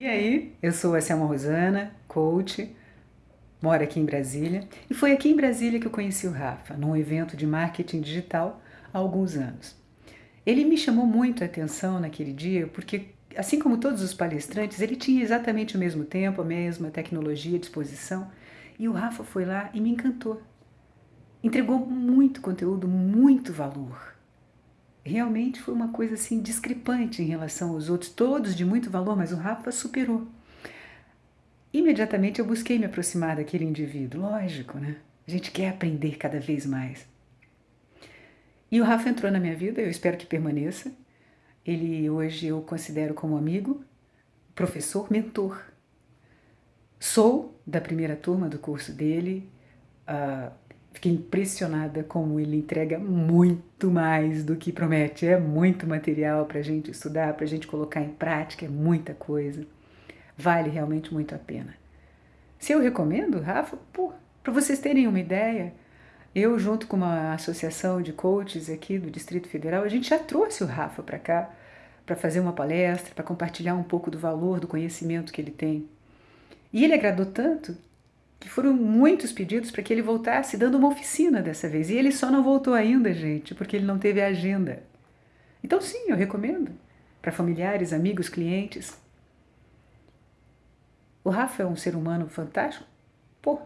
E aí, eu sou a Selma Rosana, coach, moro aqui em Brasília, e foi aqui em Brasília que eu conheci o Rafa, num evento de marketing digital há alguns anos. Ele me chamou muito a atenção naquele dia porque, assim como todos os palestrantes, ele tinha exatamente o mesmo tempo, a mesma tecnologia à disposição, e o Rafa foi lá e me encantou. Entregou muito conteúdo, muito valor realmente foi uma coisa assim discrepante em relação aos outros, todos de muito valor, mas o Rafa superou. Imediatamente eu busquei me aproximar daquele indivíduo, lógico, né? A gente quer aprender cada vez mais. E o Rafa entrou na minha vida, eu espero que permaneça. Ele hoje eu considero como amigo, professor, mentor. Sou da primeira turma do curso dele, uh, Fiquei impressionada como ele entrega muito mais do que promete. É muito material para a gente estudar, para a gente colocar em prática, é muita coisa. Vale realmente muito a pena. Se eu recomendo, Rafa, para vocês terem uma ideia, eu junto com uma associação de coaches aqui do Distrito Federal, a gente já trouxe o Rafa para cá para fazer uma palestra, para compartilhar um pouco do valor do conhecimento que ele tem. E ele agradou tanto que foram muitos pedidos para que ele voltasse, dando uma oficina dessa vez. E ele só não voltou ainda, gente, porque ele não teve agenda. Então, sim, eu recomendo para familiares, amigos, clientes. O Rafa é um ser humano fantástico? Pô,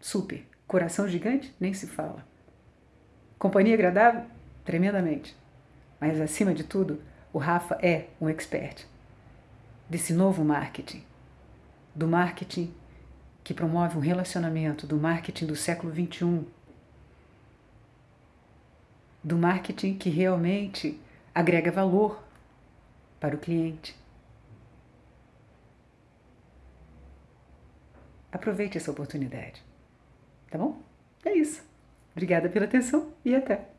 super. Coração gigante? Nem se fala. Companhia agradável? Tremendamente. Mas, acima de tudo, o Rafa é um expert desse novo marketing. Do marketing que promove um relacionamento do marketing do século XXI, do marketing que realmente agrega valor para o cliente. Aproveite essa oportunidade, tá bom? É isso. Obrigada pela atenção e até!